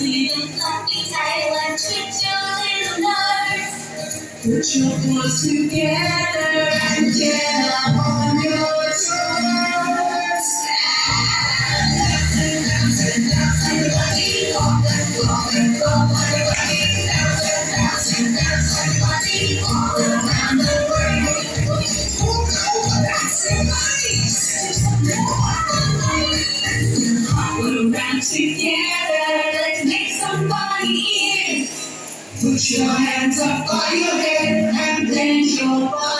Put your paws together and get up on your toes. Dance and dance and dance everybody on the floor and go the world. Dance everybody, dance everybody all around together. Put your hands up by your head and bend your body